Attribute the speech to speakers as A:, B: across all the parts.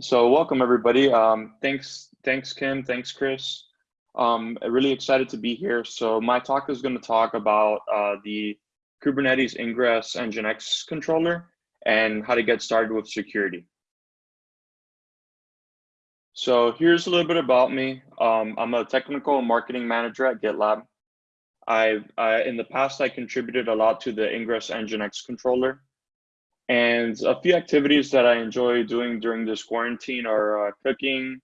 A: so welcome everybody. Um, thanks, thanks Kim, thanks Chris. Um, really excited to be here. So my talk is going to talk about uh, the Kubernetes Ingress Nginx controller and how to get started with security. So here's a little bit about me. Um, I'm a technical marketing manager at GitLab. I've, I, in the past, I contributed a lot to the Ingress Nginx controller. And a few activities that I enjoy doing during this quarantine are uh, cooking,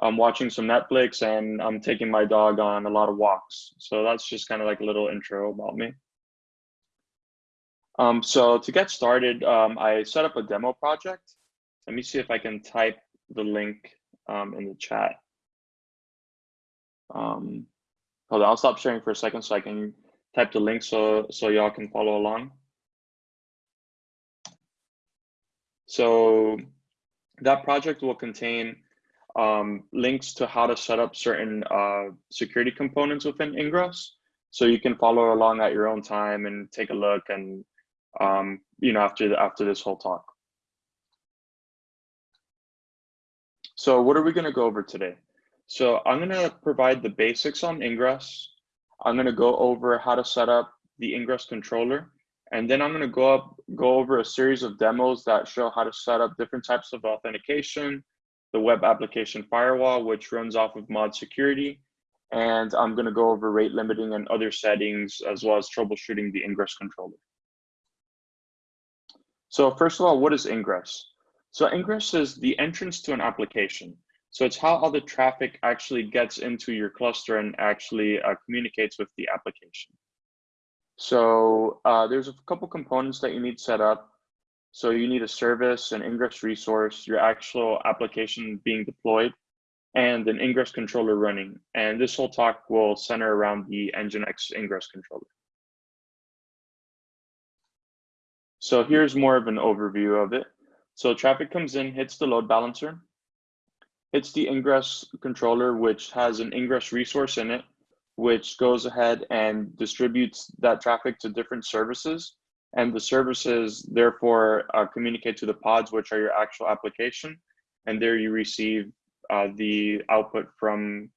A: I'm watching some Netflix, and I'm taking my dog on a lot of walks. So that's just kind of like a little intro about me. Um, so to get started, um, I set up a demo project. Let me see if I can type the link um, in the chat. Um, hold on, I'll stop sharing for a second so I can type the link so, so y'all can follow along. So that project will contain um, links to how to set up certain uh, security components within Ingress. So you can follow along at your own time and take a look and, um, you know, after, the, after this whole talk. So what are we gonna go over today? So I'm gonna provide the basics on Ingress. I'm gonna go over how to set up the Ingress controller and then I'm going to go up, go over a series of demos that show how to set up different types of authentication, the web application firewall, which runs off of mod security. And I'm going to go over rate limiting and other settings, as well as troubleshooting the ingress controller. So first of all, what is ingress? So ingress is the entrance to an application. So it's how all the traffic actually gets into your cluster and actually uh, communicates with the application. So uh, there's a couple components that you need set up. So you need a service, an ingress resource, your actual application being deployed, and an ingress controller running. And this whole talk will center around the Nginx ingress controller. So here's more of an overview of it. So traffic comes in, hits the load balancer, hits the ingress controller, which has an ingress resource in it, which goes ahead and distributes that traffic to different services. And the services therefore uh, communicate to the pods, which are your actual application. And there you receive uh, the output from,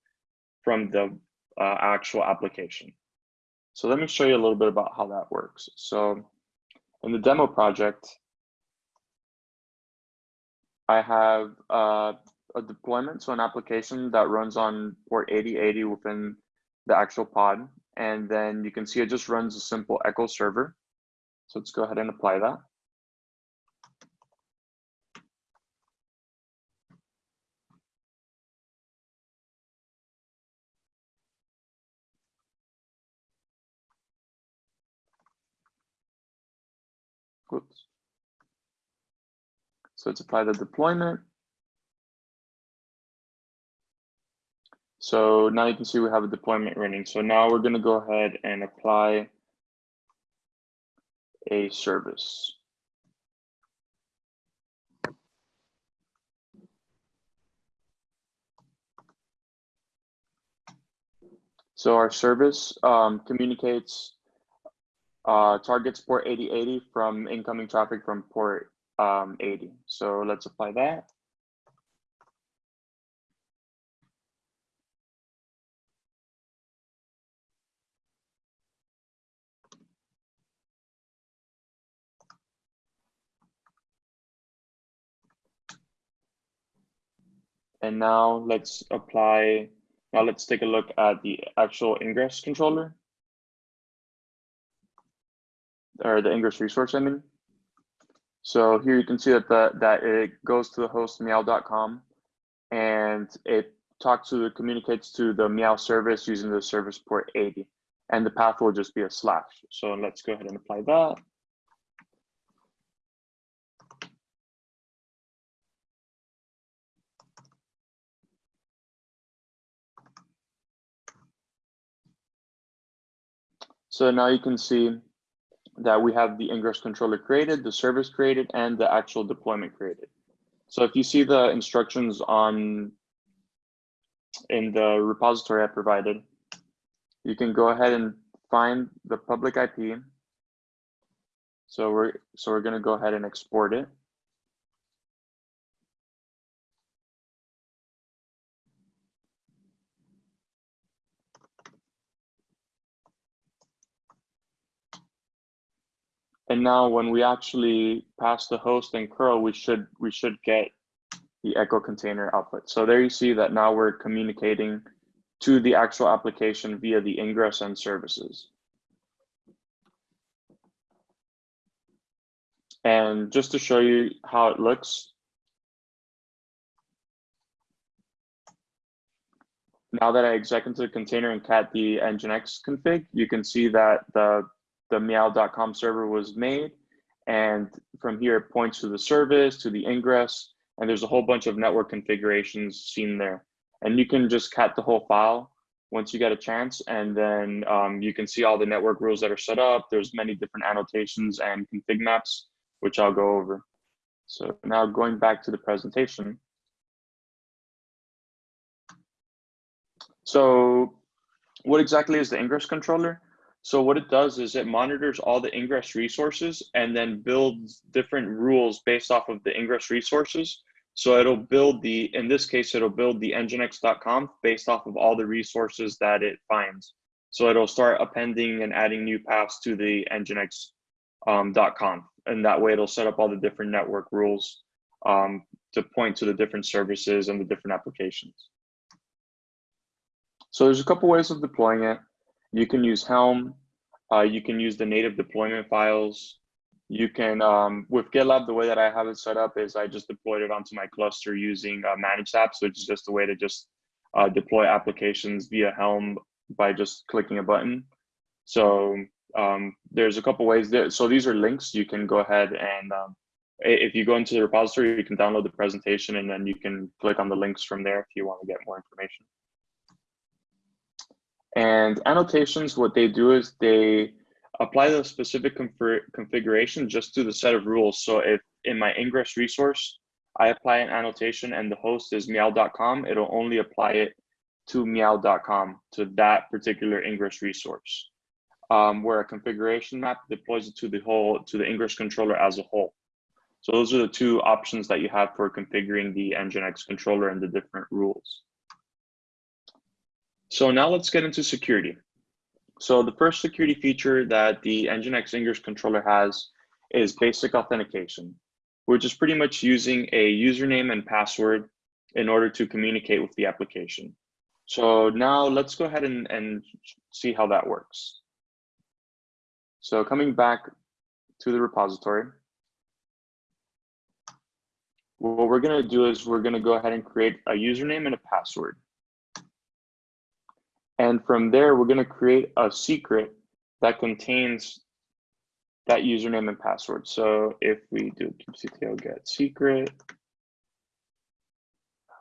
A: from the uh, actual application. So let me show you a little bit about how that works. So in the demo project, I have uh, a deployment, so an application that runs on port 8080 within the actual pod. And then you can see it just runs a simple echo server. So let's go ahead and apply that. Whoops. So let's apply the deployment. So now you can see we have a deployment running. So now we're going to go ahead and apply a service. So our service um, communicates uh, targets port 8080 from incoming traffic from port um, 80. So let's apply that. And now let's apply, now let's take a look at the actual ingress controller. Or the ingress resource, I mean. So here you can see that the, that it goes to the host meow.com and it talks to, the communicates to the meow service using the service port 80 and the path will just be a slash. So let's go ahead and apply that. So now you can see that we have the ingress controller created, the service created, and the actual deployment created. So if you see the instructions on in the repository I provided, you can go ahead and find the public IP. So we're so we're going to go ahead and export it. And now when we actually pass the host and curl, we should we should get the echo container output. So there you see that now we're communicating to the actual application via the ingress and services. And just to show you how it looks, now that I exec into the container and cat the nginx config, you can see that the, the meow.com server was made. And from here, it points to the service, to the ingress, and there's a whole bunch of network configurations seen there. And you can just cat the whole file once you get a chance, and then um, you can see all the network rules that are set up. There's many different annotations and config maps, which I'll go over. So now going back to the presentation. So what exactly is the ingress controller? So what it does is it monitors all the ingress resources and then builds different rules based off of the ingress resources. So it'll build the, in this case, it'll build the nginx.conf based off of all the resources that it finds. So it'll start appending and adding new paths to the nginx.conf. Um, and that way it'll set up all the different network rules um, to point to the different services and the different applications. So there's a couple ways of deploying it. You can use Helm. Uh, you can use the native deployment files. You can, um, with GitLab, the way that I have it set up is I just deployed it onto my cluster using uh, managed apps, which is just a way to just uh, deploy applications via Helm by just clicking a button. So um, there's a couple ways there. So these are links. You can go ahead and um, if you go into the repository, you can download the presentation and then you can click on the links from there if you want to get more information. And annotations, what they do is they apply the specific configuration just to the set of rules. So if in my ingress resource, I apply an annotation and the host is meow.com, it'll only apply it to meow.com, to that particular ingress resource. Um, where a configuration map deploys it to the whole, to the ingress controller as a whole. So those are the two options that you have for configuring the Nginx controller and the different rules. So now let's get into security. So the first security feature that the Nginx Ingress controller has is basic authentication, which is pretty much using a username and password in order to communicate with the application. So now let's go ahead and, and see how that works. So coming back to the repository, what we're going to do is we're going to go ahead and create a username and a password. And from there, we're going to create a secret that contains that username and password. So if we do kubectl get secret,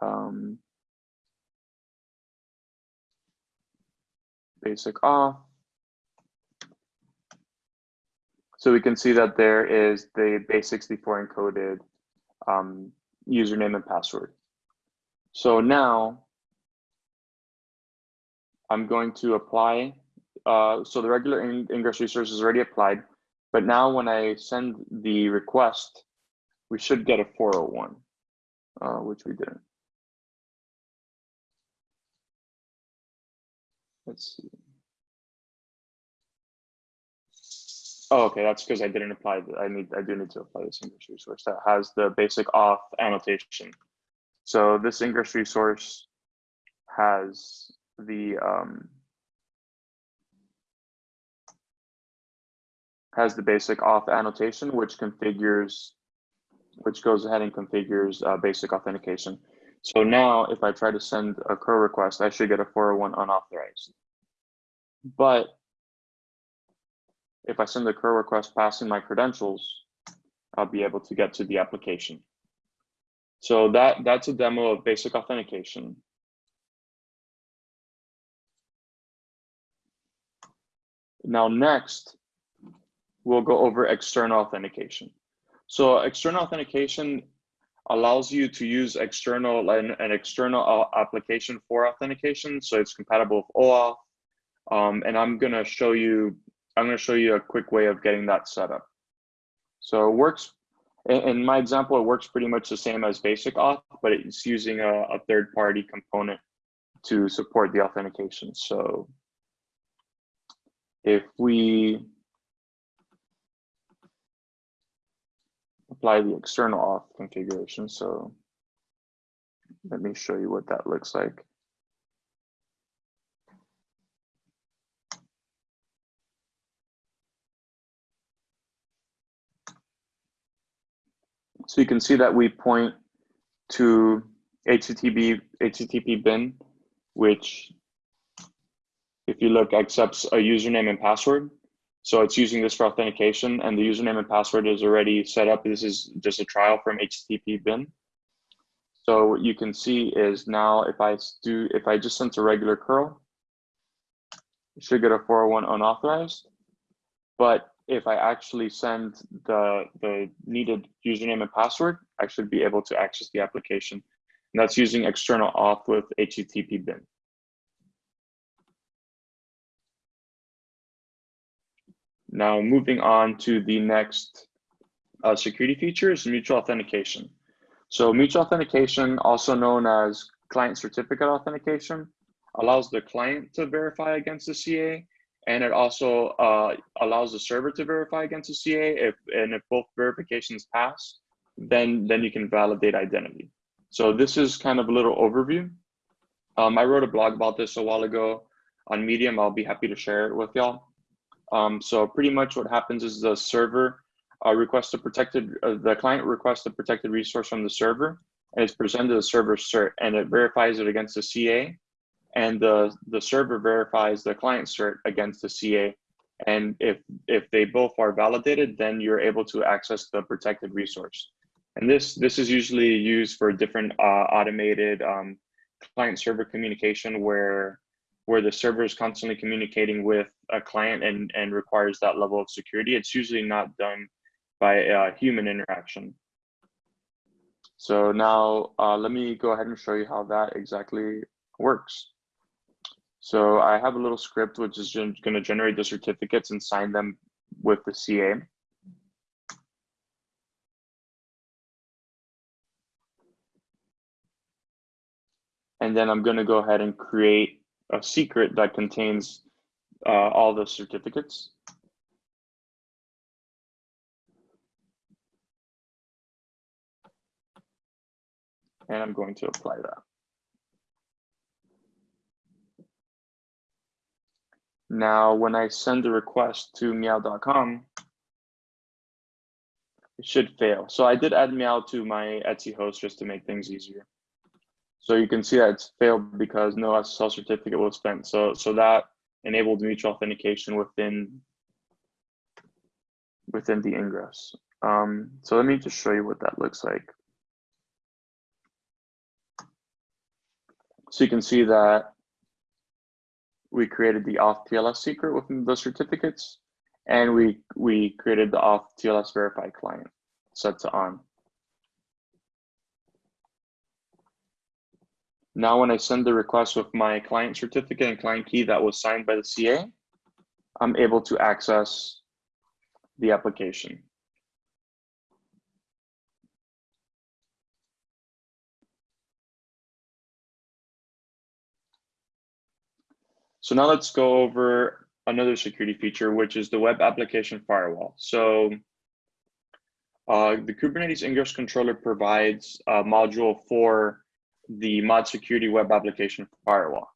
A: um, basic auth. So we can see that there is the base64 encoded um, username and password. So now I'm going to apply. Uh, so the regular ingress resource is already applied, but now when I send the request, we should get a 401, uh, which we didn't. Let's see. Oh, okay, that's because I didn't apply. I need. I do need to apply this ingress resource that has the basic auth annotation. So this ingress resource has the um, has the basic auth annotation, which configures, which goes ahead and configures uh, basic authentication. So now if I try to send a curl request, I should get a 401 unauthorized. But if I send the curl request passing my credentials, I'll be able to get to the application. So that that's a demo of basic authentication. Now next, we'll go over external authentication. So external authentication allows you to use external an, an external application for authentication. So it's compatible with OAuth. Um, and I'm gonna show you, I'm gonna show you a quick way of getting that set up. So it works, in my example, it works pretty much the same as basic auth, but it's using a, a third party component to support the authentication. So if we apply the external auth configuration. So let me show you what that looks like. So you can see that we point to HTTP, HTTP bin, which if you look accepts a username and password. So it's using this for authentication and the username and password is already set up. This is just a trial from HTTP bin. So what you can see is now if I do, if I just sent a regular curl, it should get a 401 unauthorized. But if I actually send the, the needed username and password, I should be able to access the application. And that's using external auth with HTTP bin. Now moving on to the next uh, security feature is mutual authentication. So mutual authentication, also known as client certificate authentication, allows the client to verify against the CA, and it also uh, allows the server to verify against the CA. If and if both verifications pass, then then you can validate identity. So this is kind of a little overview. Um, I wrote a blog about this a while ago on Medium. I'll be happy to share it with y'all. Um, so pretty much what happens is the server uh, requests a protected, uh, the client requests a protected resource from the server and it's presented to the server cert and it verifies it against the CA and the, the server verifies the client cert against the CA. And if, if they both are validated, then you're able to access the protected resource. And this, this is usually used for different uh, automated um, client server communication where where the server is constantly communicating with a client and, and requires that level of security. It's usually not done by uh, human interaction. So now uh, let me go ahead and show you how that exactly works. So I have a little script which is going to generate the certificates and sign them with the CA. And then I'm going to go ahead and create a secret that contains uh, all the certificates. And I'm going to apply that. Now, when I send a request to meow.com, it should fail. So I did add meow to my etc host just to make things easier. So you can see that it's failed because no SSL certificate was spent. So, so that enabled mutual authentication within, within the ingress. Um, so let me just show you what that looks like. So you can see that we created the auth TLS secret within the certificates, and we, we created the auth TLS verify client set to on. Now, when I send the request with my client certificate and client key that was signed by the CA, I'm able to access the application. So now let's go over another security feature, which is the web application firewall. So uh, the Kubernetes ingress controller provides a module for the mod security web application firewall.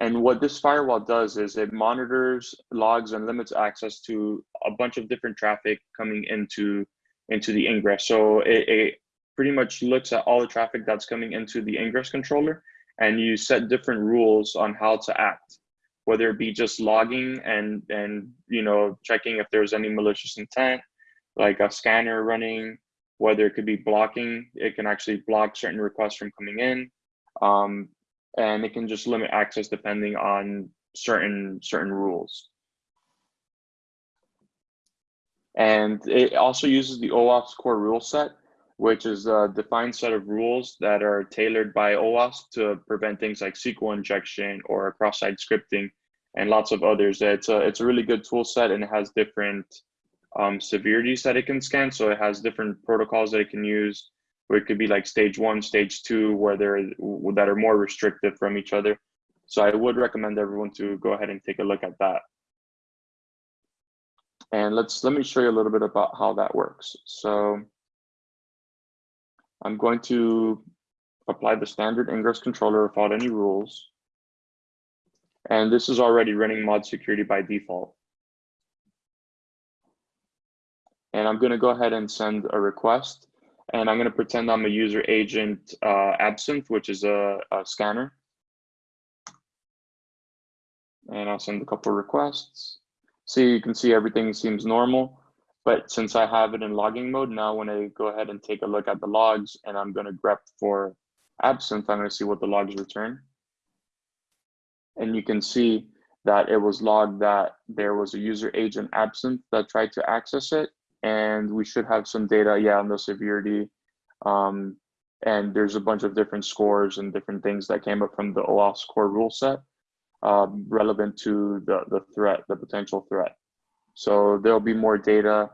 A: And what this firewall does is it monitors, logs, and limits access to a bunch of different traffic coming into, into the ingress. So it, it pretty much looks at all the traffic that's coming into the ingress controller and you set different rules on how to act, whether it be just logging and, and you know checking if there's any malicious intent, like a scanner running, whether it could be blocking, it can actually block certain requests from coming in. Um, and it can just limit access depending on certain certain rules. And it also uses the OWASP core rule set, which is a defined set of rules that are tailored by OWASP to prevent things like SQL injection or cross-site scripting and lots of others. It's a, it's a really good tool set and it has different um, severities that it can scan. So it has different protocols that it can use, where it could be like stage one, stage two, where they're that are more restrictive from each other. So I would recommend everyone to go ahead and take a look at that. And let's let me show you a little bit about how that works. So I'm going to apply the standard ingress controller without any rules. And this is already running mod security by default. And I'm gonna go ahead and send a request and I'm gonna pretend I'm a user agent uh, absinthe, which is a, a scanner. And I'll send a couple requests. See, you can see everything seems normal. But since I have it in logging mode, now when I go ahead and take a look at the logs and I'm gonna grep for absinthe, I'm gonna see what the logs return. And you can see that it was logged that there was a user agent absinthe that tried to access it. And we should have some data, yeah, on the severity. Um, and there's a bunch of different scores and different things that came up from the OWASP core rule set um, relevant to the, the threat, the potential threat. So there'll be more data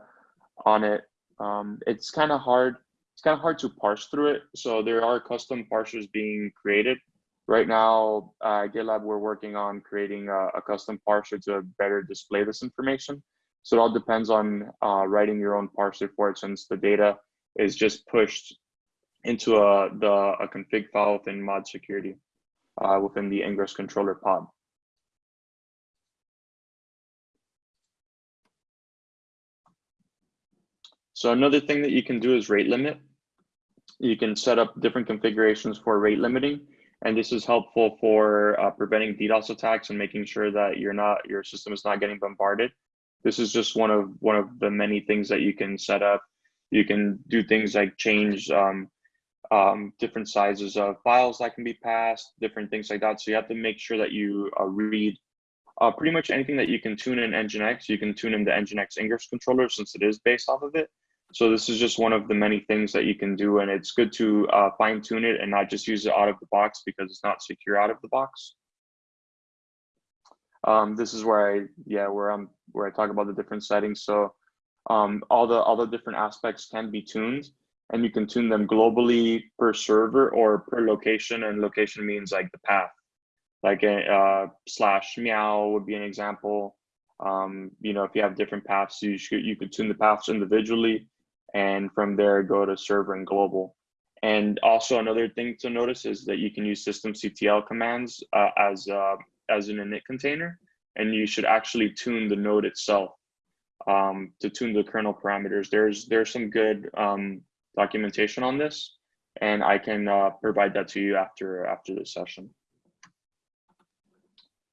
A: on it. Um, it's kind of hard. It's kind of hard to parse through it. So there are custom parsers being created. Right now, uh, GitLab, we're working on creating a, a, custom parser to better display this information. So it all depends on uh, writing your own parser for it since the data is just pushed into a, the, a config file within mod security uh, within the Ingress controller pod. So another thing that you can do is rate limit. You can set up different configurations for rate limiting. And this is helpful for uh, preventing DDoS attacks and making sure that you're not, your system is not getting bombarded. This is just one of one of the many things that you can set up. You can do things like change um, um, different sizes of files that can be passed, different things like that. So you have to make sure that you uh, read uh, pretty much anything that you can tune in Nginx, you can tune in the Nginx Ingress controller since it is based off of it. So this is just one of the many things that you can do, and it's good to uh, fine tune it and not just use it out of the box because it's not secure out of the box. Um, this is where I, yeah, where I'm, where I talk about the different settings. So um, all the all the different aspects can be tuned, and you can tune them globally per server or per location. And location means like the path, like a uh, slash meow would be an example. Um, you know, if you have different paths, you should you could tune the paths individually and from there go to server and global. And also another thing to notice is that you can use systemctl commands uh, as, uh, as an init container, and you should actually tune the node itself um, to tune the kernel parameters. There's, there's some good um, documentation on this, and I can uh, provide that to you after, after this session.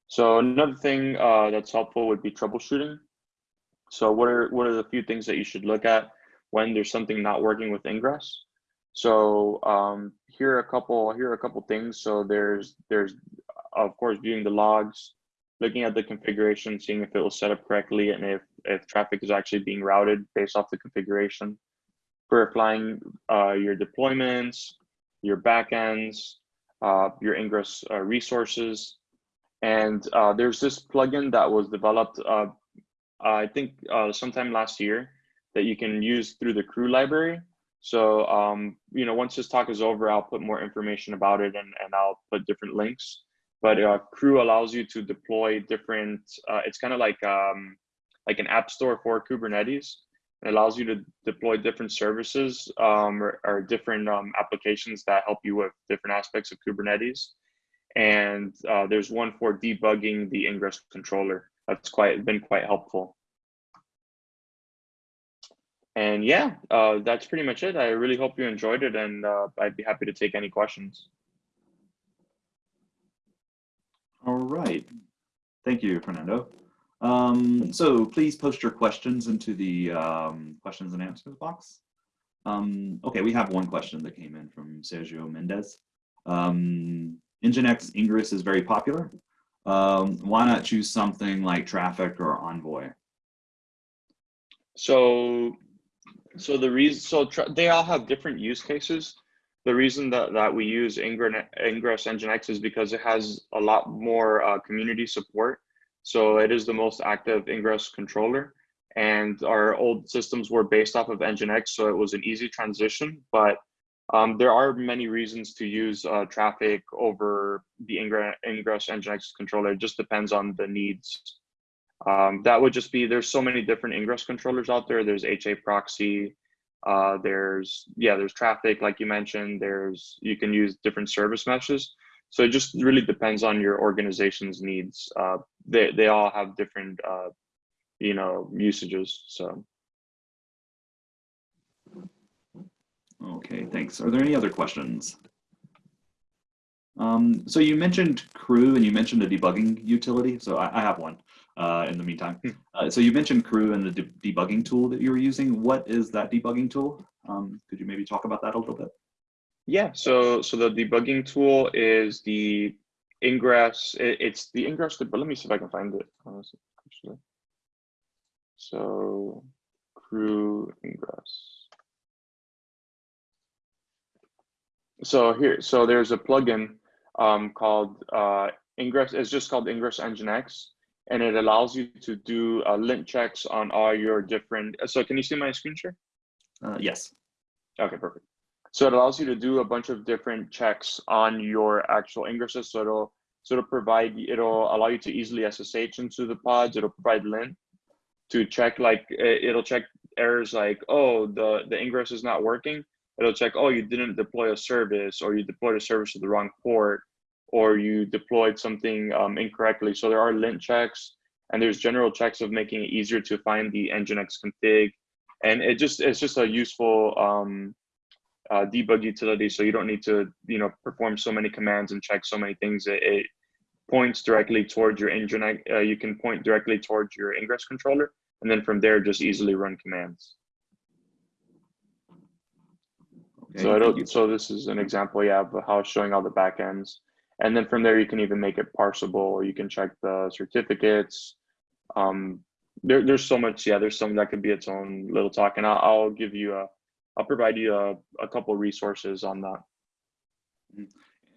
A: So another thing uh, that's helpful would be troubleshooting. So what are, what are the few things that you should look at? when there's something not working with ingress. So um, here are a couple here are a couple things. So there's there's of course viewing the logs, looking at the configuration, seeing if it was set up correctly and if if traffic is actually being routed based off the configuration. Verifying uh, your deployments, your backends, uh, your ingress uh, resources, and uh, there's this plugin that was developed uh, I think uh, sometime last year that you can use through the krew library. So, um, you know, once this talk is over, I'll put more information about it and, and I'll put different links. But uh, krew allows you to deploy different, uh, it's kind of like, um, like an app store for Kubernetes. It allows you to deploy different services um, or, or, different um, applications that help you with different aspects of Kubernetes. And uh, there's one for debugging the ingress controller. That's quite been quite helpful. And yeah, uh, that's pretty much it. I really hope you enjoyed it and uh, I'd be happy to take any questions.
B: All right. Thank you, Fernando. Um, so please post your questions into the um, questions and answers box. Um, okay, we have one question that came in from Sergio Mendez. Um, Nginx Ingress is very popular. Um, why not choose something like Traefik or Envoy?
A: So so the reason, so they all have different use cases. The reason that, that we use Ingress, Ingress Nginx is because it has a lot more uh, community support. So it is the most active Ingress controller. And our old systems were based off of Nginx, so it was an easy transition. But um, there are many reasons to use uh, Traefik over the Ingress, Ingress Nginx controller. It just depends on the needs um, that would just be, there's so many different ingress controllers out there. There's HA proxy, Uh, there's yeah, there's Traefik like you mentioned. There's you can use different service meshes. So it just really depends on your organization's needs. Uh, they they all have different uh, you know usages. So
B: Okay, thanks. Are there any other questions? Um, so you mentioned krew and you mentioned a debugging utility. So I, I have one uh, in the meantime.
A: Hmm.
B: Uh, so you mentioned krew and the de debugging tool that you were using. What is that debugging tool? Um, could you maybe talk about that a little bit?
A: yeah, so so the debugging tool is the ingress. It, it's the ingress, but let me see if I can find it. honestly, Actually, so krew ingress. So here, so there's a plugin um, called uh, Ingress. It's just called Ingress Nginx, and it allows you to do uh, lint checks on all your different. So can you see my screen share?
B: Uh, yes.
A: Okay, perfect. So it allows you to do a bunch of different checks on your actual ingresses. So it'll so it'll provide it'll allow you to easily SSH into the pods. It'll provide lint to check like it'll check errors like oh the the ingress is not working it'll check, oh, you didn't deploy a service or you deployed a service to the wrong port or you deployed something um, incorrectly. So there are lint checks and there's general checks of making it easier to find the Nginx config. And it just it's just a useful um, uh, debug utility. So you don't need to you know perform so many commands and check so many things. It, it points directly towards your Nginx. Uh, you can point directly towards your ingress controller, and then from there just easily run commands.
B: Okay.
A: So I don't, so this is an example, yeah, of how it's showing all the backends. And then from there, you can even make it parsable. You can check the certificates. Um, there, there's so much, yeah, there's something that could be its own little talk. And I'll, I'll give you a, I'll provide you a, a couple resources on that.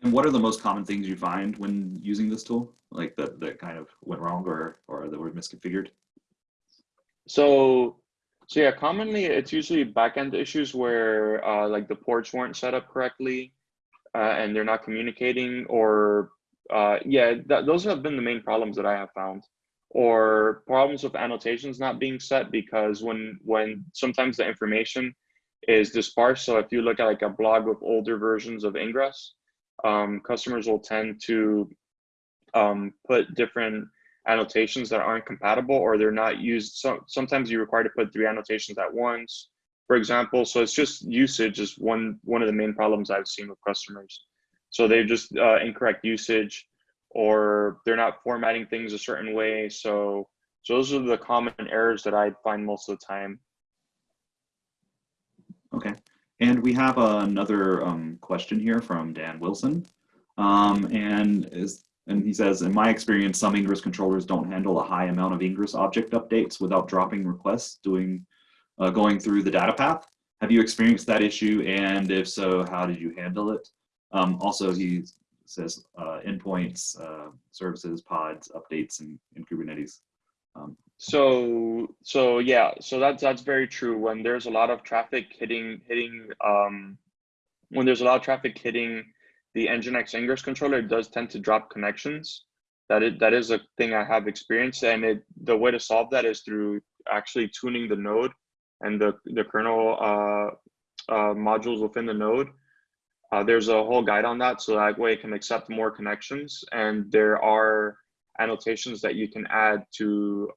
B: And what are the most common things you find when using this tool? Like that, that kind of went wrong or, or that were misconfigured?
A: So, so yeah, commonly it's usually backend issues where uh, like the ports weren't set up correctly uh, and they're not communicating or uh, yeah, that, those have been the main problems that I have found or problems with annotations not being set because when when sometimes the information is dispersed. So if you look at like a blog with older versions of Ingress, um, customers will tend to um, put different annotations that aren't compatible or they're not used. So sometimes you're required to put three annotations at once, for example. So it's just usage is one one of the main problems I've seen with customers. So they've just uh, incorrect usage or they're not formatting things a certain way. So, so those are the common errors that I find most of the time.
B: Okay. And we have another um, question here from Dan Wilson. Um, and is and he says, in my experience, some Ingress controllers don't handle a high amount of Ingress object updates without dropping requests, doing, uh, going through the data path. Have you experienced that issue? And if so, how did you handle it? Um, also, he says uh, endpoints, uh, services, pods, updates in, in Kubernetes. Um,
A: So so yeah, so that's that's very true. When there's a lot of traffic hitting hitting um, when there's a lot of traffic hitting the Nginx Ingress controller, it does tend to drop connections. That is that is a thing I have experienced, and it the way to solve that is through actually tuning the node and the the kernel uh, uh, modules within the node. Uh, there's a whole guide on that, so that way it can accept more connections, and there are annotations that you can add to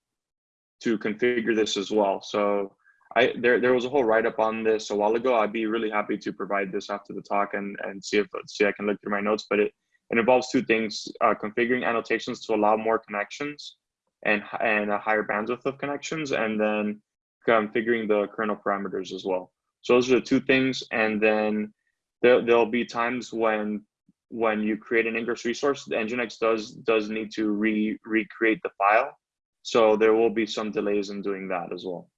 A: to configure this as well. So I there there was a whole write up on this a while ago. I'd be really happy to provide this after the talk and and see if see I can look through my notes. But it it involves two things: uh, configuring annotations to allow more connections and and a higher bandwidth of connections, and then Um, configuring the kernel parameters as well. So those are the two things. And then there there'll be times when when you create an ingress resource, the Nginx does does need to re recreate the file. So there will be some delays in doing that as well.